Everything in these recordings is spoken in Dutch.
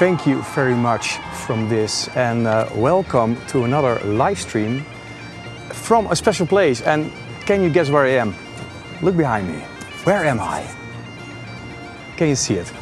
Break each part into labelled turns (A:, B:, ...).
A: thank you very much from this and uh, welcome to another live stream from a special place. And can you guess where I am? Look behind me. Where am I? Can you see it?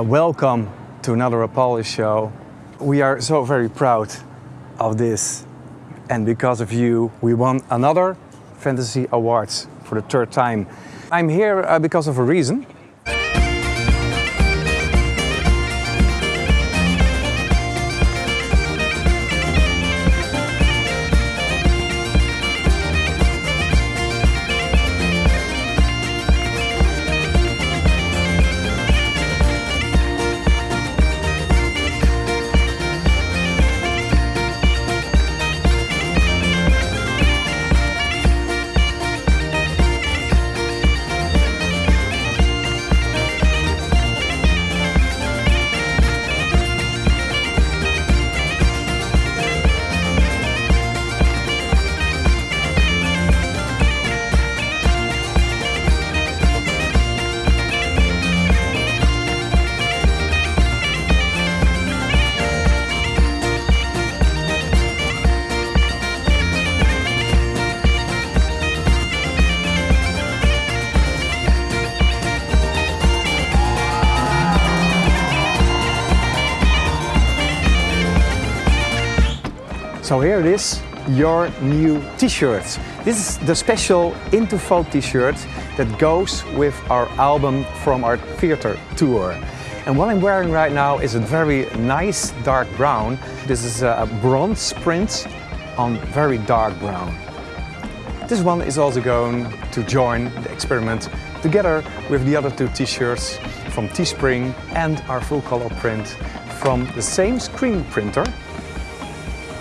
A: Uh, welcome to another Apollo show. We are so very proud of this, and because of you, we won another Fantasy Awards for the third time. I'm here uh, because of a reason. So here it is, your new t-shirt. This is the special Into Folk t-shirt that goes with our album from our theater tour. And what I'm wearing right now is a very nice dark brown. This is a bronze print on very dark brown. This one is also going to join the experiment together with the other two t-shirts from Teespring and our full color print from the same screen printer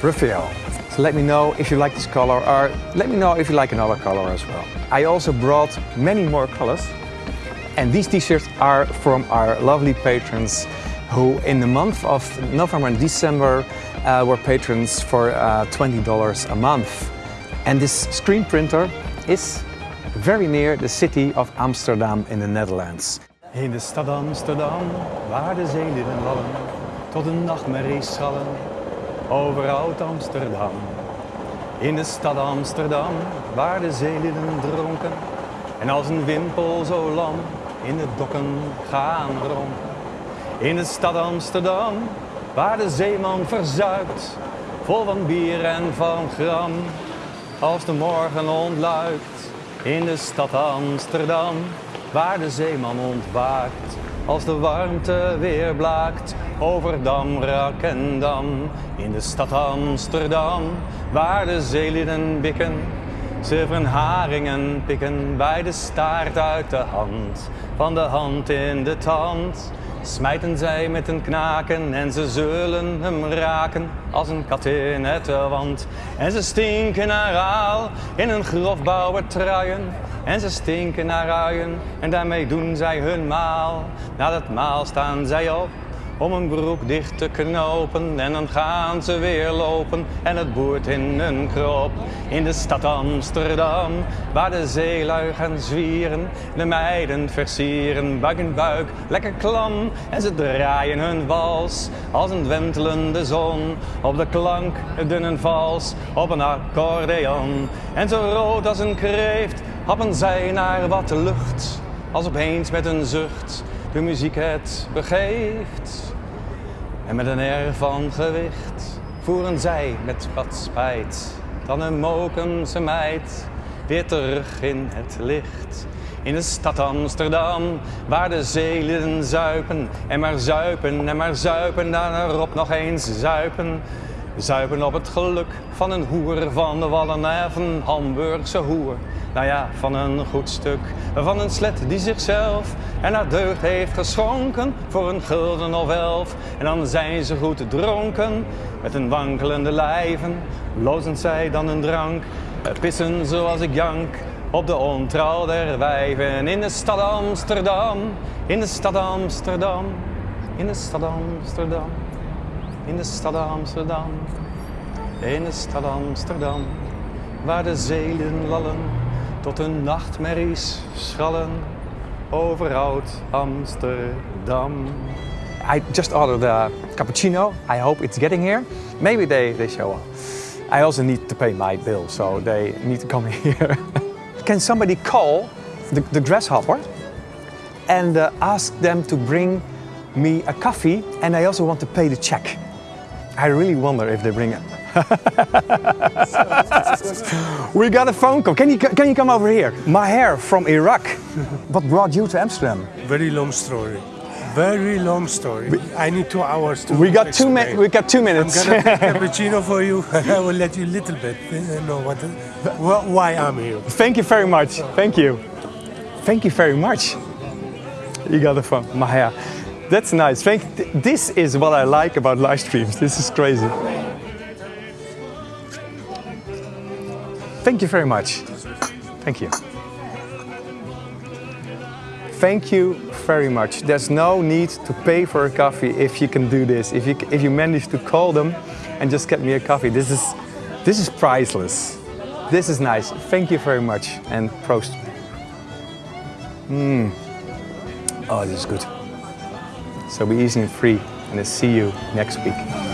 A: Raphael. So let me know if you like this color or let me know if you like another color as well. I also brought many more colors and these t-shirts are from our lovely patrons who in the month of November and December uh, were patrons for uh, $20 a month. And this screen printer is very near the city of Amsterdam in the Netherlands. In de stad Amsterdam, waar de zeelieden wallen, tot een nachtmerrie schallen, over oud Amsterdam. In de stad Amsterdam, waar de zeelieden dronken, en als een wimpel zo lam, in de dokken gaan rond. In de stad Amsterdam, waar de zeeman verzuipt, vol van bier en van gram. Als de morgen ontluikt, in de stad Amsterdam, waar de zeeman ontwaakt. Als de warmte weer blaakt over dam, rak en dam. In de stad Amsterdam, waar de zeelieden bikken. Zilveren haringen pikken bij de staart uit de hand. Van de hand in de tand smijten zij met een knaken en ze zullen hem raken als een kat in het wand. En ze stinken naar aal in een grofbouwer truien en ze stinken naar uien en daarmee doen zij hun maal. Na dat maal staan zij op om een broek dicht te knopen en dan gaan ze weer lopen en het boert in hun krop. In de stad Amsterdam, waar de zeelui gaan zwieren, de meiden versieren buik in buik, lekker klam en ze draaien hun wals als een wentelende zon op de klank dunne vals op een accordeon. En zo rood als een kreeft happen zij naar wat lucht, als opeens met een zucht de muziek het begeeft. En met een air van gewicht voeren zij met wat spijt dan een mokense meid weer terug in het licht. In de stad Amsterdam, waar de zeelieden zuipen en maar zuipen en maar zuipen, daarop nog eens zuipen. Zuipen op het geluk van een hoer van de Wallen of een Hamburgse hoer. Nou ja, van een goed stuk, van een slet die zichzelf en haar deugd heeft geschonken voor een gulden of elf. En dan zijn ze goed dronken, met een wankelende lijven, lozen zij dan een drank, pissen zoals ik jank. Op de ontrouw der wijven in de stad Amsterdam, in de stad Amsterdam, in de stad Amsterdam in de stad Amsterdam, in de stad Amsterdam, waar de zeelen lallen tot hun nachtmerries schallen over oud Amsterdam. I just ordered a cappuccino. I hope it's getting here. Maybe they, they show up. I also need to pay my bill, so they need to come here. Can somebody call the, the grasshopper and uh, ask them to bring me a coffee and I also want to pay the check. I really wonder if they bring it. we got a phone call. Can you, can you come over here? Maher from Iraq. what brought you to Amsterdam?
B: Very long story. Very long story. I need two hours to
A: We got two minutes. We got two minutes.
B: I'm gonna make cappuccino for you. I will let you a little bit know what, wh- why I'm here.
A: Thank you very much. Thank you. Thank you very much. You got the phone, Maher. That's nice. Thank. This is what I like about live streams. This is crazy. Thank you very much. Thank you. Thank you very much. There's no need to pay for a coffee if you can do this. If you if you manage to call them and just get me a coffee. This is this is priceless. This is nice. Thank you very much and prost. Mm. Oh, this is good. So be easy and free and I'll see you next week.